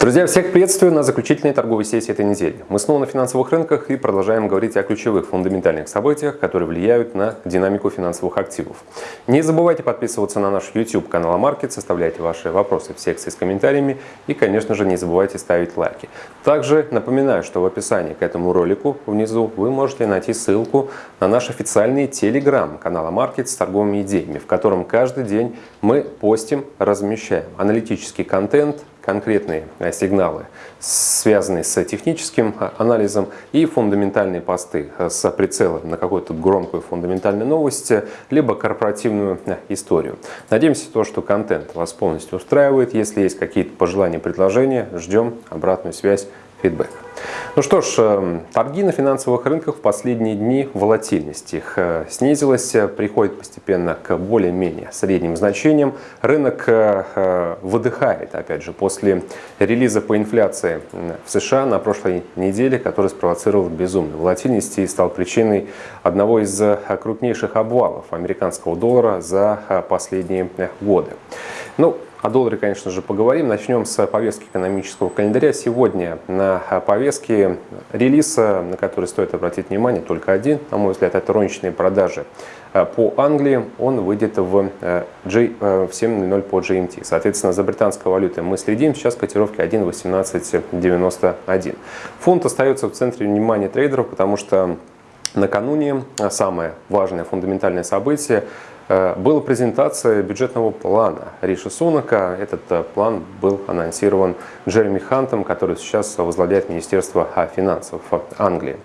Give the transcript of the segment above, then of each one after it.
Друзья, всех приветствую на заключительной торговой сессии этой недели. Мы снова на финансовых рынках и продолжаем говорить о ключевых фундаментальных событиях, которые влияют на динамику финансовых активов. Не забывайте подписываться на наш YouTube канал Амаркет, составляйте ваши вопросы в секции с комментариями и, конечно же, не забывайте ставить лайки. Также напоминаю, что в описании к этому ролику внизу вы можете найти ссылку на наш официальный телеграм канал Амаркет с торговыми идеями, в котором каждый день мы постим, размещаем аналитический контент, конкретные э, сигналы, связанные с техническим э, анализом и фундаментальные посты э, с прицелом на какую-то громкую фундаментальную новость, либо корпоративную историю. Надеемся, то, что контент вас полностью устраивает. Если есть какие-то пожелания, предложения, ждем обратную связь, фидбэк. Ну что ж, эм, торги на финансовых рынках в последние дни волатильность их э, снизилась, э, приходит постепенно к более-менее средним значениям. Рынок э, выдыхает, опять же, после релиза по инфляции в США на прошлой неделе, который спровоцировал безумную волатильность и стал причиной одного из крупнейших обвалов американского доллара за последние годы. Ну, о долларе, конечно же, поговорим. Начнем с повестки экономического календаря. Сегодня на повестке релиза, на который стоит обратить внимание, только один, на мой взгляд, это розничные продажи по Англии. Он выйдет в, G, в 7.00 по GMT. Соответственно, за британской валютой мы следим. Сейчас котировки 1.1891. Фунт остается в центре внимания трейдеров, потому что накануне самое важное фундаментальное событие – Э, была презентация бюджетного плана Риши Сунака. Этот э, план был анонсирован Джереми Хантом, который сейчас возглавляет Министерство финансов Англии.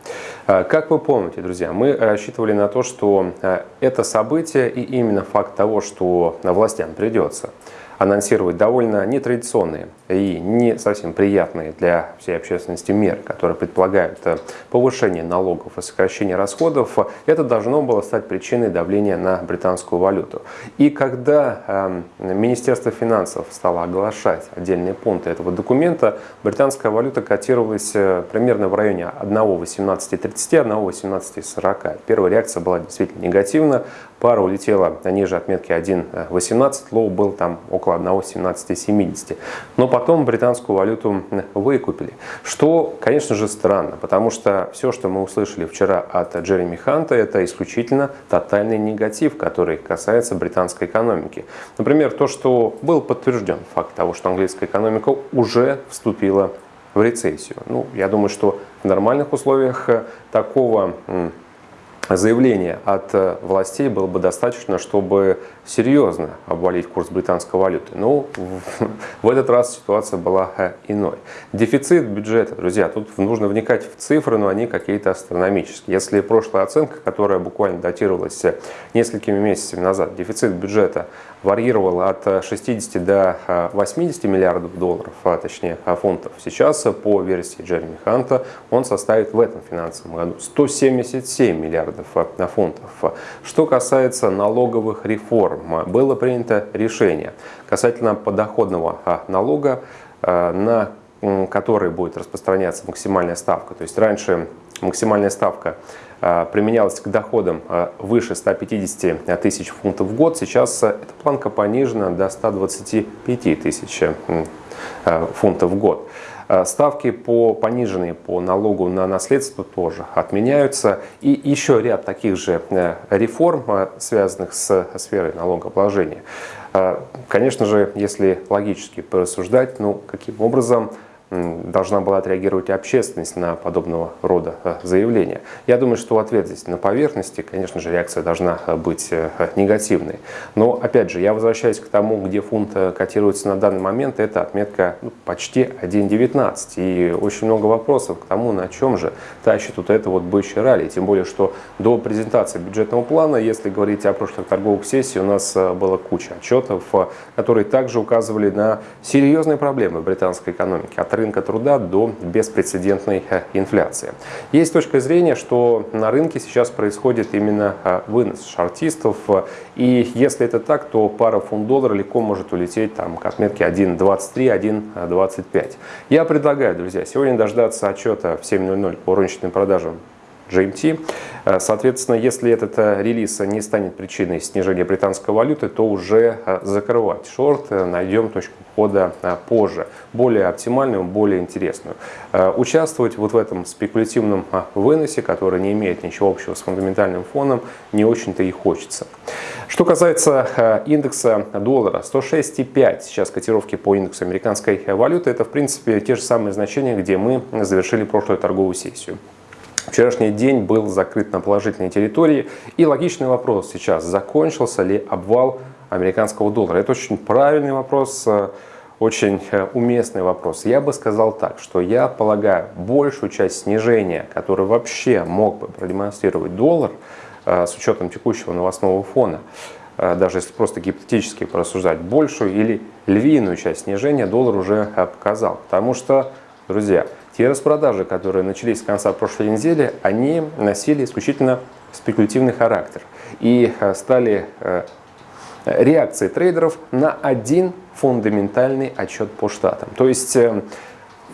Э, как вы помните, друзья, мы рассчитывали на то, что это событие и именно факт того, что властям придется анонсировать довольно нетрадиционные и не совсем приятные для всей общественности меры, которые предполагают э, повышение налогов и сокращение расходов, это должно было стать причиной давления на британскую валюту. И когда э, Министерство финансов стало оглашать отдельные пункты этого документа, британская валюта котировалась э, примерно в районе 1,1830, 1,1840. Первая реакция была действительно негативна, пара улетела ниже отметки 1,18, low был там около 1,1770. Но потом британскую валюту выкупили. Что, конечно же, странно, потому что все, что мы услышали вчера от Джереми Ханта, это исключительно тотальный негатив, который касается британской экономики. Например, то, что был подтвержден факт того, что английская экономика уже вступила в рецессию. Ну, я думаю, что в нормальных условиях такого заявления от э, властей было бы достаточно, чтобы серьезно обвалить курс британской валюты. Но в этот раз ситуация была э, иной. Дефицит бюджета, друзья, тут нужно вникать в цифры, но они какие-то астрономические. Если прошлая оценка, которая буквально датировалась э, несколькими месяцами назад, дефицит бюджета варьировал от 60 до 80 миллиардов долларов, а точнее фунтов, сейчас по версии Джереми Ханта он составит в этом финансовом году 177 миллиардов миллиардов фунтов. Что касается налоговых реформ, было принято решение касательно подоходного а, налога, а, на который будет распространяться максимальная ставка. То есть раньше максимальная ставка а, применялась к доходам выше 150 тысяч фунтов в год. Сейчас эта планка понижена до 125 тысяч фунтов в год. Э, ставки по пониженные по налогу на наследство тоже отменяются. И еще ряд таких же э, реформ, э, связанных с сферой налогообложения. Конечно же, если логически порассуждать, ну, каким образом должна была отреагировать общественность на подобного рода э, заявления. Я думаю, что ответ здесь на поверхности, конечно же, реакция должна э, быть э, негативной. Но, опять же, я возвращаюсь к тому, где фунт котируется на данный момент, это отметка ну, почти 1.19. И очень много вопросов к тому, на чем же тащит вот это вот бычье ралли. Тем более, что до презентации бюджетного плана, если говорить о прошлых торговых сессиях, у нас была куча отчетов, которые также указывали на серьезные проблемы британской экономики. От рынка труда до беспрецедентной э, инфляции. Есть точка зрения, что на рынке сейчас происходит именно э, вынос шортистов, и если это так, то пара фунт-доллара легко может улететь там, к отметке 1.23, 1.25. Я предлагаю, друзья, сегодня дождаться отчета в 7.00 по розничным продажам GMT. Э, соответственно, если этот э, релиз не станет причиной снижения британской валюты, то уже э, закрывать шорт найдем точку входа позже, более оптимальную, более интересную. Участвовать вот в этом спекулятивном выносе, который не имеет ничего общего с фундаментальным фоном, не очень-то и хочется. Что касается индекса доллара, 106,5 сейчас котировки по индексу американской валюты, это в принципе те же самые значения, где мы завершили прошлую торговую сессию. Вчерашний день был закрыт на положительной территории. И логичный вопрос сейчас, закончился ли обвал американского доллара? Это очень правильный вопрос, э, очень э, уместный вопрос. Я бы сказал так, что я полагаю, большую часть снижения, которое вообще мог бы продемонстрировать доллар, э, с учетом текущего новостного фона, даже если просто гипотетически порассуждать, большую или львиную часть снижения доллар уже показал. Потому что, друзья, те распродажи, которые начались с конца прошлой недели, они носили исключительно спекулятивный характер и э, стали э, реакцией трейдеров на один фундаментальный отчет по штатам. То есть э,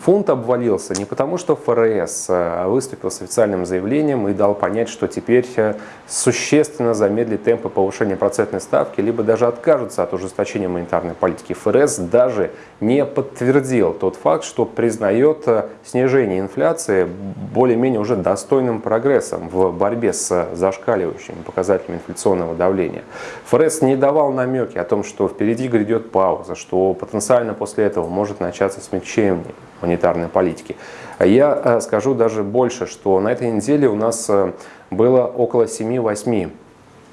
Фунт обвалился не потому, что ФРС э, выступил с официальным заявлением и дал понять, что теперь э, существенно замедлит темпы повышения процентной ставки, либо даже откажутся от ужесточения монетарной политики. ФРС даже не подтвердил тот факт, что признает э, снижение инфляции более-менее уже достойным прогрессом в борьбе с зашкаливающими показателями инфляционного давления. ФРС не давал намеки о том, что впереди грядет пауза, что потенциально после этого может начаться смягчение монетарной политики. Я э, скажу даже больше, что на этой неделе у нас э, было около 7-8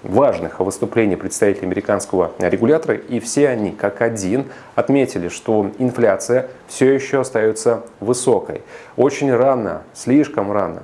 важных выступлений представителей американского регулятора, и все они, как один, отметили, что инфляция все еще остается высокой. Очень рано, слишком рано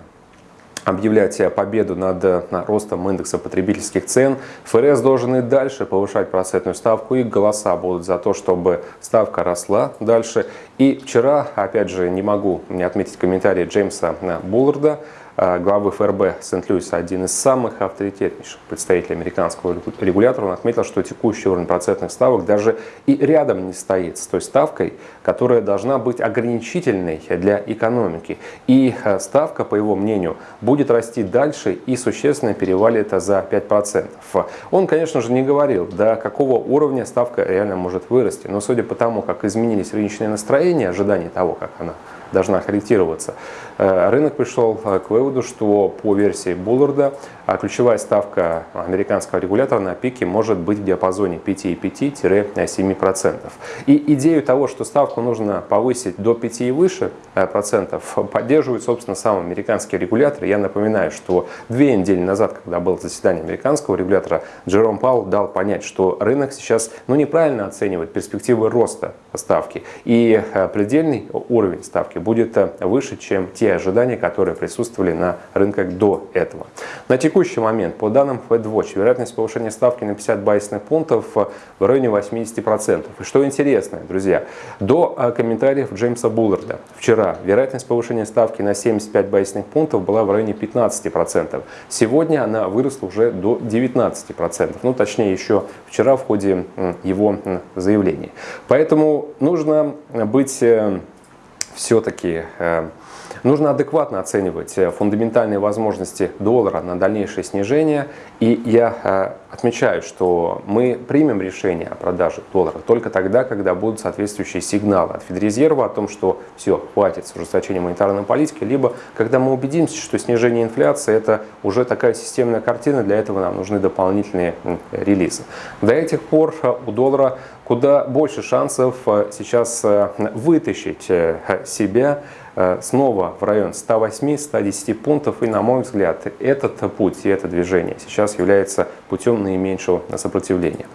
объявлять победу над ростом индекса потребительских цен. ФРС должен и дальше повышать процентную ставку, и голоса будут за то, чтобы ставка росла дальше. И вчера, опять же, не могу не отметить комментарий Джеймса Булларда, Э, главы ФРБ Сент-Луиса, один из самых авторитетнейших представителей американского регулятора, он отметил, что текущий уровень процентных ставок даже и рядом не стоит с той ставкой, которая должна быть ограничительной для экономики. И э, ставка, по его мнению, будет расти дальше и существенно перевалит за 5%. Он, конечно же, не говорил, до какого уровня ставка реально может вырасти, но судя по тому, как изменились рыночные настроения, ожидания того, как она должна корректироваться. Э, рынок пришел э, к выводу, что по версии Булларда а ключевая ставка американского регулятора на пике может быть в диапазоне 5,5-7%. И идею того, что ставку нужно повысить до 5 и выше э, процентов, поддерживает, собственно, сам американский регулятор. Я напоминаю, что две недели назад, когда было заседание американского регулятора, Джером Паул дал понять, что рынок сейчас ну, неправильно оценивает перспективы роста ставки. И предельный уровень ставки будет выше, чем те ожидания, которые присутствовали на рынках до этого. На текущий момент, по данным FedWatch, вероятность повышения ставки на 50 байсных пунктов в районе 80%. И что интересно, друзья, до а, комментариев Джеймса Булларда вчера вероятность повышения ставки на 75 байсных пунктов была в районе 15%. Сегодня она выросла уже до 19%. Ну, точнее, еще вчера в ходе его заявлений. Поэтому нужно быть э, все-таки э, Нужно адекватно оценивать э, фундаментальные возможности доллара на дальнейшее снижение. И я э, отмечаю, что мы примем решение о продаже доллара только тогда, когда будут соответствующие сигналы от Федрезерва о том, что все, хватит с ужесточением монетарной политики, либо когда мы убедимся, что снижение инфляции это уже такая системная картина, для этого нам нужны дополнительные релизы. До этих пор э, у доллара куда больше шансов сейчас вытащить себя снова в район 108-110 пунктов. И, на мой взгляд, этот путь и это движение сейчас является путем наименьшего сопротивления.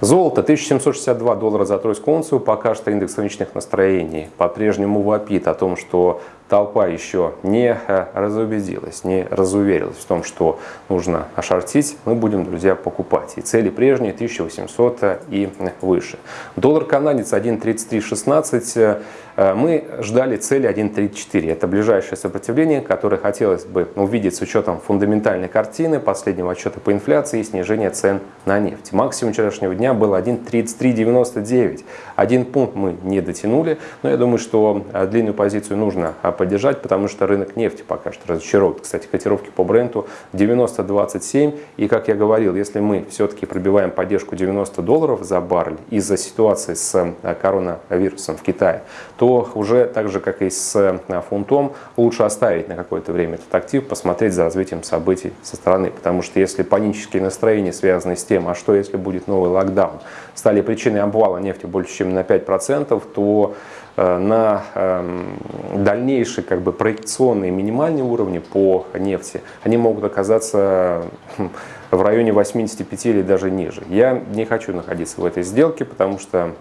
Золото 1762 доллара за тройскую унцию. Пока что индекс рыночных настроений по-прежнему вопит о том, что толпа еще не э, разубедилась, не разуверилась в том, что нужно ошортить, мы будем, друзья, покупать. И цели прежние 1800 и выше. Доллар канадец 1.3316. Э, мы ждали цели 1.34. Это ближайшее сопротивление, которое хотелось бы увидеть с учетом фундаментальной картины, последнего отчета по инфляции и снижения цен на нефть. Максимум вчерашнего дня был 1.3399. Один пункт мы не дотянули, но я думаю, что э, длинную позицию нужно поддержать, потому что рынок нефти пока что разочаровывает. Кстати, котировки по бренду 90-27. И, как я говорил, если мы все-таки пробиваем поддержку 90 долларов за баррель из-за ситуации с коронавирусом в Китае, то уже так же, как и с фунтом, лучше оставить на какое-то время этот актив, посмотреть за развитием событий со стороны. Потому что если панические настроения, связанные с тем, а что если будет новый локдаун, стали причиной обвала нефти больше, чем на 5%, то на эм, дальнейшие как бы, проекционные минимальные уровни по нефти, они могут оказаться хм, в районе 85 или даже ниже. Я не хочу находиться в этой сделке, потому что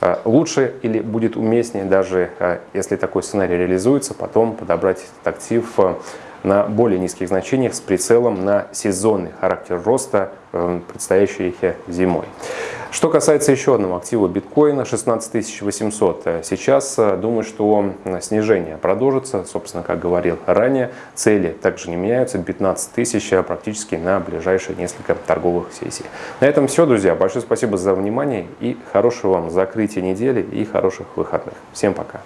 э, лучше или будет уместнее, даже э, если такой сценарий реализуется, потом подобрать актив на более низких значениях с прицелом на сезонный характер роста, предстоящий зимой. Что касается еще одного актива биткоина, 16 800. Сейчас э, думаю, что снижение продолжится. Собственно, как говорил ранее, цели также не меняются. 15 тысяч э, практически на ближайшие несколько торговых сессий. На этом все, друзья. Большое спасибо за внимание и хорошего вам закрытия недели и хороших выходных. Всем пока.